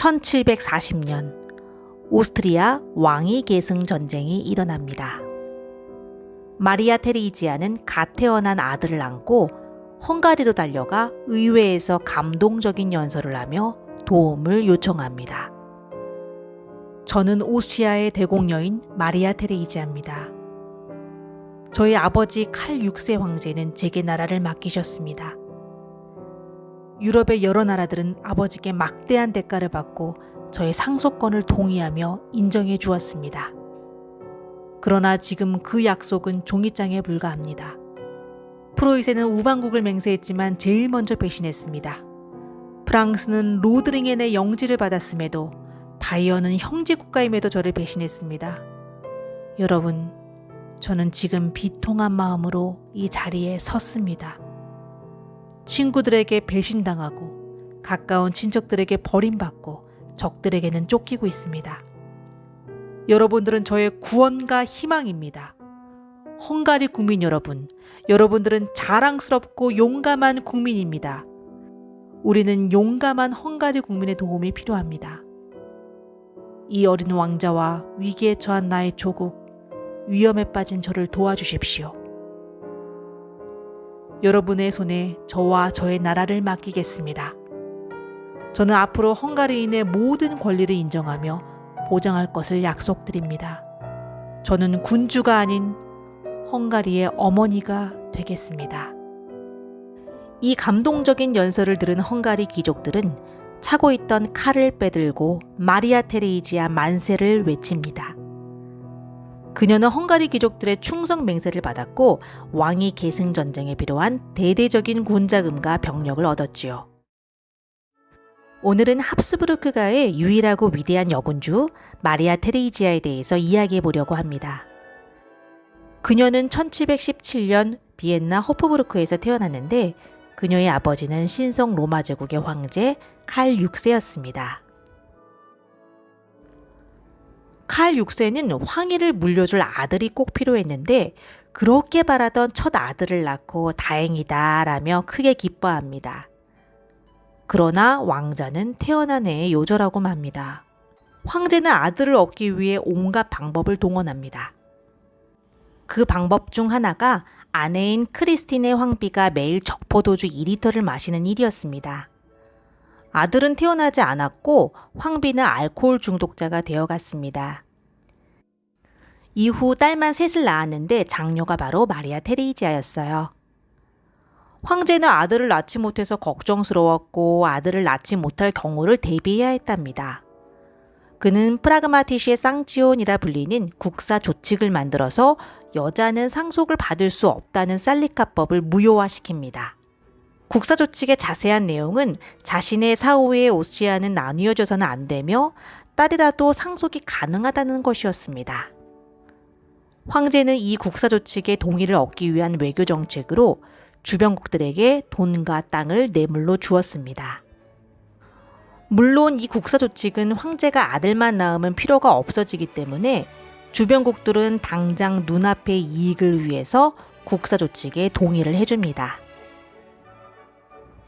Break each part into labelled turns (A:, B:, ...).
A: 1740년 오스트리아 왕위 계승 전쟁이 일어납니다. 마리아 테리지아는 갓 태어난 아들을 안고 헝가리로 달려가 의회에서 감동적인 연설을 하며 도움을 요청합니다. 저는 오시아의 대공녀인 마리아 테레이지아입니다. 저희 아버지 칼 6세 황제는 제게 나라를 맡기셨습니다. 유럽의 여러 나라들은 아버지께 막대한 대가를 받고 저의 상속권을 동의하며 인정해 주었습니다. 그러나 지금 그 약속은 종이장에 불과합니다. 프로이센은 우방국을 맹세했지만 제일 먼저 배신했습니다. 프랑스는 로드링엔의 영지를 받았음에도 바이어는 형제 국가임에도 저를 배신했습니다. 여러분, 저는 지금 비통한 마음으로 이 자리에 섰습니다. 친구들에게 배신당하고 가까운 친척들에게 버림받고 적들에게는 쫓기고 있습니다. 여러분들은 저의 구원과 희망입니다. 헝가리 국민 여러분, 여러분들은 자랑스럽고 용감한 국민입니다. 우리는 용감한 헝가리 국민의 도움이 필요합니다. 이 어린 왕자와 위기에 처한 나의 조국, 위험에 빠진 저를 도와주십시오. 여러분의 손에 저와 저의 나라를 맡기겠습니다. 저는 앞으로 헝가리인의 모든 권리를 인정하며 보장할 것을 약속드립니다. 저는 군주가 아닌 헝가리의 어머니가 되겠습니다. 이 감동적인 연설을 들은 헝가리 귀족들은 차고 있던 칼을 빼들고 마리아 테레이지아 만세를 외칩니다. 그녀는 헝가리 귀족들의 충성 맹세를 받았고 왕위 계승 전쟁에 필요한 대대적인 군자금과 병력을 얻었지요. 오늘은 합스부르크가의 유일하고 위대한 여군주 마리아 테레이지아에 대해서 이야기해 보려고 합니다. 그녀는 1717년 비엔나 호프부르크에서 태어났는데 그녀의 아버지는 신성 로마 제국의 황제 칼 6세였습니다. 칼 6세는 황위를 물려줄 아들이 꼭 필요했는데 그렇게 바라던 첫 아들을 낳고 다행이다 라며 크게 기뻐합니다. 그러나 왕자는 태어난 해에 요절하고 맙니다. 황제는 아들을 얻기 위해 온갖 방법을 동원합니다. 그 방법 중 하나가 아내인 크리스틴의 황비가 매일 적포도주 2리터를 마시는 일이었습니다. 아들은 태어나지 않았고 황비는 알코올 중독자가 되어갔습니다. 이후 딸만 셋을 낳았는데 장녀가 바로 마리아 테레이지아였어요. 황제는 아들을 낳지 못해서 걱정스러웠고 아들을 낳지 못할 경우를 대비해야 했답니다. 그는 프라그마티시의 쌍치온이라 불리는 국사 조칙을 만들어서 여자는 상속을 받을 수 없다는 살리카법을 무효화시킵니다. 국사조칙의 자세한 내용은 자신의 사후에 오시아는 나뉘어져서는 안 되며 딸이라도 상속이 가능하다는 것이었습니다. 황제는 이 국사조칙의 동의를 얻기 위한 외교 정책으로 주변국들에게 돈과 땅을 뇌물로 주었습니다. 물론 이 국사조칙은 황제가 아들만 낳으면 필요가 없어지기 때문에 주변국들은 당장 눈앞의 이익을 위해서 국사조칙에 동의를 해줍니다.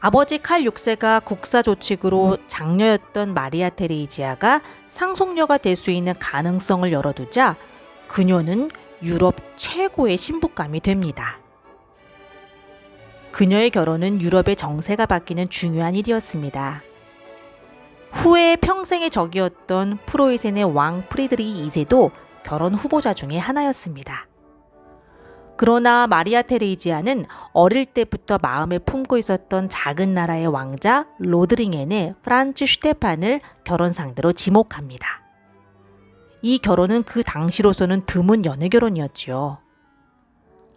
A: 아버지 칼 6세가 국사조칙으로 장녀였던 마리아 테레이지아가 상속녀가 될 수 있는 가능성을 열어두자 그녀는 유럽 최고의 신부감이 됩니다. 그녀의 결혼은 유럽의 정세가 바뀌는 중요한 일이었습니다. 후에 평생의 적이었던 프로이센의 왕 프리드리 2세도 결혼 후보자 중의 하나였습니다. 그러나 마리아 테레이지아는 어릴 때부터 마음에 품고 있었던 작은 나라의 왕자 로드링엔의 프란츠 슈테판을 결혼 상대로 지목합니다. 이 결혼은 그 당시로서는 드문 연애 결혼이었지요.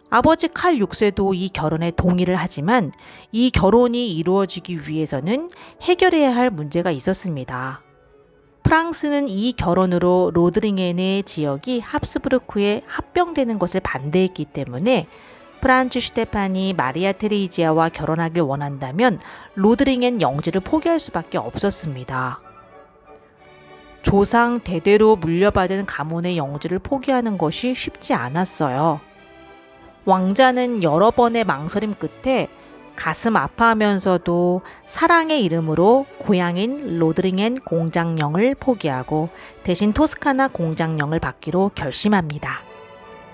A: 아버지 칼 6세도 이 결혼에 동의를 하지만 이 결혼이 이루어지기 위해서는 해결해야 할 문제가 있었습니다. 프랑스는 이 결혼으로 로트링엔의 지역이 합스부르크에 합병되는 것을 반대했기 때문에 프란츠 슈테판이 마리아 테레이지아와 결혼하길 원한다면 로트링엔 영지를 포기할 수밖에 없었습니다. 조상 대대로 물려받은 가문의 영지를 포기하는 것이 쉽지 않았어요. 왕자는 여러 번의 망설임 끝에 가슴 아파하면서도 사랑의 이름으로 고향인 로트링엔 공작령을 포기하고 대신 토스카나 공작령을 받기로 결심합니다.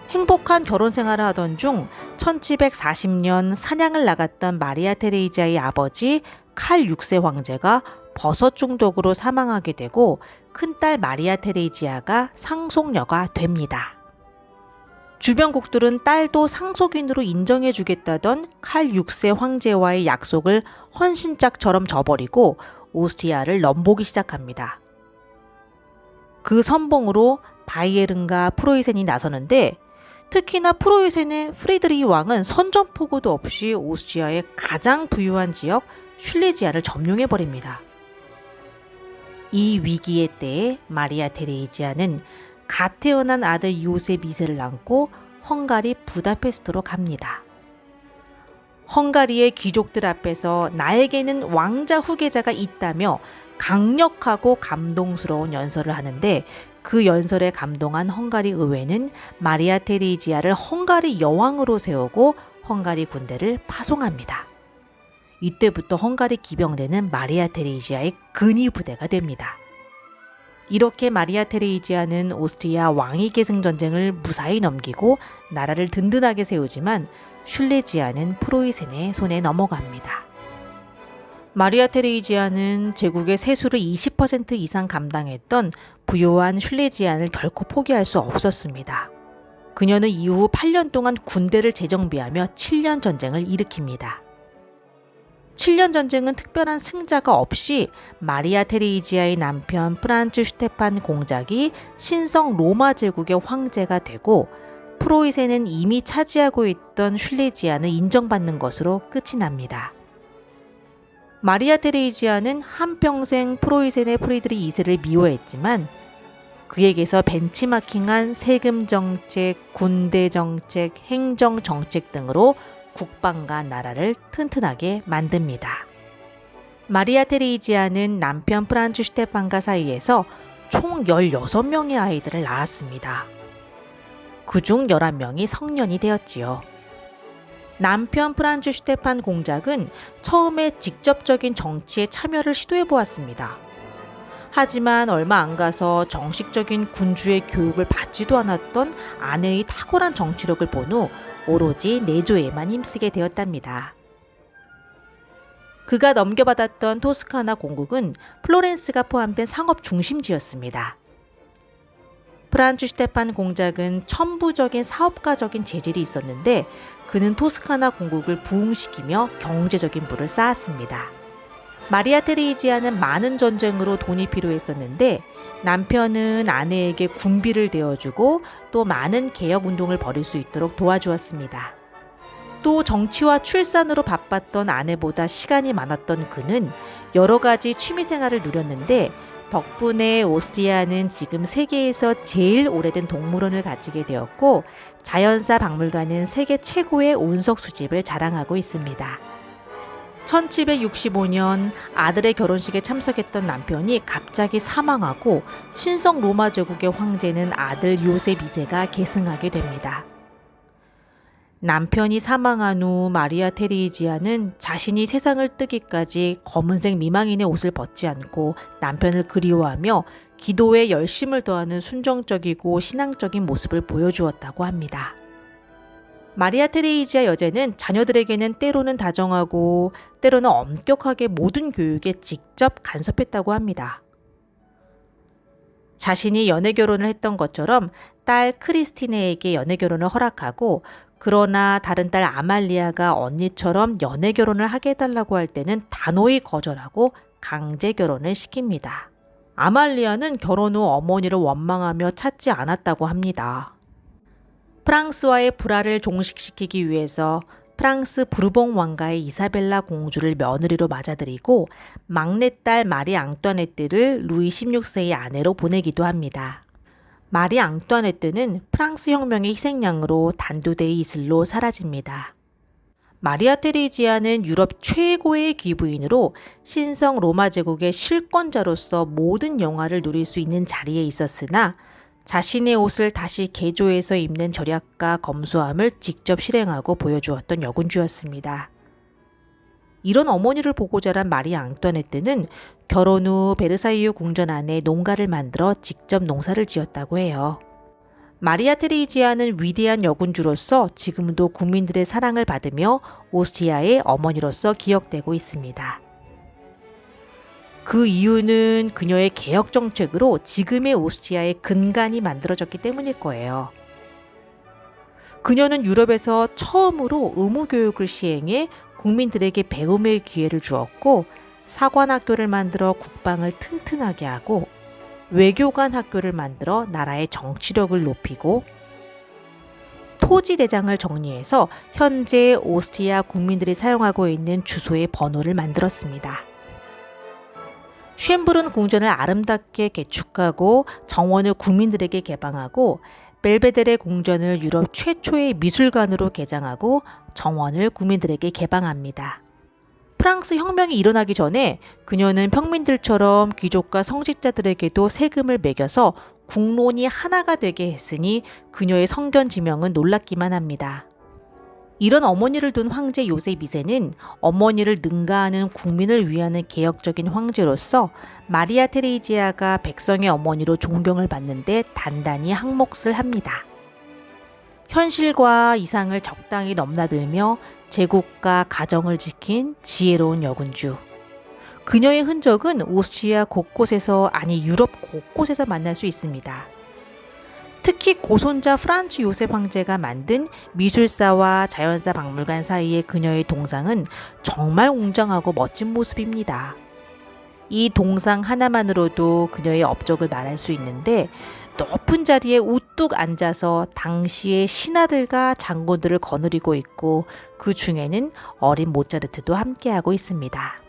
A: 행복한 결혼 생활을 하던 중 1740년 사냥을 나갔던 마리아 테레이지아의 아버지 칼 6세 황제가 버섯 중독으로 사망하게 되고 큰딸 마리아 테레이지아가 상속녀가 됩니다. 주변국들은 딸도 상속인으로 인정해 주겠다던 칼 6세 황제와의 약속을 헌신짝처럼 저버리고 오스트리아를 넘보기 시작합니다. 그 선봉으로 바이에른과 프로이센이 나서는데 특히나 프로이센의 프리드리히 왕은 선전포고도 없이 오스트리아의 가장 부유한 지역 슐레지아를 점령해 버립니다. 이 위기의 때에 마리아 테레이지아는 갓 태어난 아들 요셉 2세를 안고 헝가리 부다페스트로 갑니다. 헝가리의 귀족들 앞에서 나에게는 왕자 후계자가 있다며 강력하고 감동스러운 연설을 하는데 그 연설에 감동한 헝가리 의회는 마리아 테레이지아를 헝가리 여왕으로 세우고 헝가리 군대를 파송합니다. 이때부터 헝가리 기병대는 마리아 테레이지아의 근위 부대가 됩니다. 이렇게 마리아 테레이지아는 오스트리아 왕위 계승 전쟁을 무사히 넘기고 나라를 든든하게 세우지만 슐레지아는 프로이센의 손에 넘어갑니다. 마리아 테레이지아는 제국의 세수를 20% 이상 감당했던 부유한 슐레지안을 결코 포기할 수 없었습니다. 그녀는 이후 8년 동안 군대를 재정비하며 7년 전쟁을 일으킵니다. 7년 전쟁은 특별한 승자가 없이 마리아 테레이지아의 남편 프란츠 슈테판 공작이 신성 로마 제국의 황제가 되고 프로이센은 이미 차지하고 있던 슐레지아는 인정받는 것으로 끝이 납니다. 마리아 테레이지아는 한평생 프로이센의 프리드리히 2세를 미워했지만 그에게서 벤치마킹한 세금 정책, 군대 정책, 행정 정책 등으로 국방과 나라를 튼튼하게 만듭니다. 마리아 테레이지아는 남편 프란츠 슈테판과 사이에서 총 16명의 아이들을 낳았습니다. 그중 11명이 성년이 되었지요. 남편 프란츠 슈테판 공작은 처음에 직접적인 정치에 참여를 시도해 보았습니다. 하지만 얼마 안 가서 정식적인 군주의 교육을 받지도 않았던 아내의 탁월한 정치력을 본 후 오로지 내조에만 힘쓰게 되었답니다. 그가 넘겨받았던 토스카나 공국은 플로렌스가 포함된 상업 중심지였습니다. 프란츠 슈테판 공작은 천부적인 사업가적인 재질이 있었는데 그는 토스카나 공국을 부흥시키며 경제적인 부를 쌓았습니다. 마리아 테레이지아는 많은 전쟁으로 돈이 필요했었는데 남편은 아내에게 군비를 대어주고 또 많은 개혁 운동을 벌일 수 있도록 도와주었습니다. 또 정치와 출산으로 바빴던 아내보다 시간이 많았던 그는 여러 가지 취미 생활을 누렸는데 덕분에 오스트리아는 지금 세계에서 제일 오래된 동물원을 가지게 되었고 자연사 박물관은 세계 최고의 운석 수집을 자랑하고 있습니다. 1765년 아들의 결혼식에 참석했던 남편이 갑자기 사망하고 신성 로마 제국의 황제는 아들 요셉 2세가 계승하게 됩니다. 남편이 사망한 후 마리아 테리지아는 자신이 세상을 뜨기까지 검은색 미망인의 옷을 벗지 않고 남편을 그리워하며 기도에 열심을 더하는 순정적이고 신앙적인 모습을 보여주었다고 합니다. 마리아 테레이지아 여제는 자녀들에게는 때로는 다정하고 때로는 엄격하게 모든 교육에 직접 간섭했다고 합니다. 자신이 연애 결혼을 했던 것처럼 딸 크리스티네에게 연애 결혼을 허락하고 그러나 다른 딸 아말리아가 언니처럼 연애 결혼을 하게 해달라고 할 때는 단호히 거절하고 강제 결혼을 시킵니다. 아말리아는 결혼 후 어머니를 원망하며 찾지 않았다고 합니다. 프랑스와의 불화를 종식시키기 위해서 프랑스 부르봉 왕가의 이사벨라 공주를 며느리로 맞아들이고 막내딸 마리 앙뚜아네트를 루이 16세의 아내로 보내기도 합니다. 마리 앙뚜아네트는 프랑스 혁명의 희생양으로 단두대의 이슬로 사라집니다. 마리아 테리지아는 유럽 최고의 귀부인으로 신성 로마 제국의 실권자로서 모든 영화를 누릴 수 있는 자리에 있었으나 자신의 옷을 다시 개조해서 입는 절약과 검소함을 직접 실행하고 보여주었던 여군주였습니다. 이런 어머니를 보고 자란 마리 앙뚜아네트는 결혼 후 베르사유 궁전 안에 농가를 만들어 직접 농사를 지었다고 해요. 마리아 테레이지아는 위대한 여군주로서 지금도 국민들의 사랑을 받으며 오스트리아의 어머니로서 기억되고 있습니다. 그 이유는 그녀의 개혁 정책으로 지금의 오스트리아의 근간이 만들어졌기 때문일 거예요. 그녀는 유럽에서 처음으로 의무 교육을 시행해 국민들에게 배움의 기회를 주었고 사관 학교를 만들어 국방을 튼튼하게 하고 외교관 학교를 만들어 나라의 정치력을 높이고 토지 대장을 정리해서 현재 오스트리아 국민들이 사용하고 있는 주소의 번호를 만들었습니다. 쉔브른 궁전을 아름답게 개축하고 정원을 국민들에게 개방하고 벨베데레 궁전을 유럽 최초의 미술관으로 개장하고 정원을 국민들에게 개방합니다. 프랑스 혁명이 일어나기 전에 그녀는 평민들처럼 귀족과 성직자들에게도 세금을 매겨서 국론이 하나가 되게 했으니 그녀의 성견 지명은 놀랍기만 합니다. 이런 어머니를 둔 황제 요셉 2세는 어머니를 능가하는 국민을 위하는 개혁적인 황제로서 마리아 테레이지아가 백성의 어머니로 존경을 받는데 단단히 항몫을 합니다. 현실과 이상을 적당히 넘나들며 제국과 가정을 지킨 지혜로운 여군주. 그녀의 흔적은 오스트리아 곳곳에서 아니 유럽 곳곳에서 만날 수 있습니다. 특히 고손자 프란츠 요셉 황제가 만든 미술사와 자연사 박물관 사이의 그녀의 동상은 정말 웅장하고 멋진 모습입니다. 이 동상 하나만으로도 그녀의 업적을 말할 수 있는데 높은 자리에 우뚝 앉아서 당시의 신하들과 장군들을 거느리고 있고 그 중에는 어린 모차르트도 함께하고 있습니다.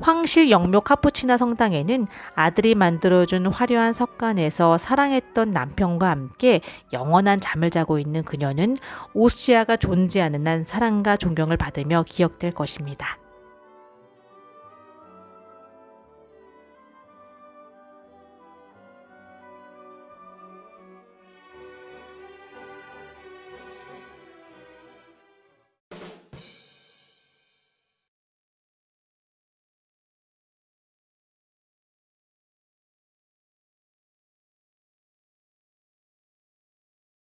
A: 황실 영묘 카푸치나 성당에는 아들이 만들어준 화려한 석관에서 사랑했던 남편과 함께 영원한 잠을 자고 있는 그녀는 오스트리아가 존재하는 한 사랑과 존경을 받으며 기억될 것입니다.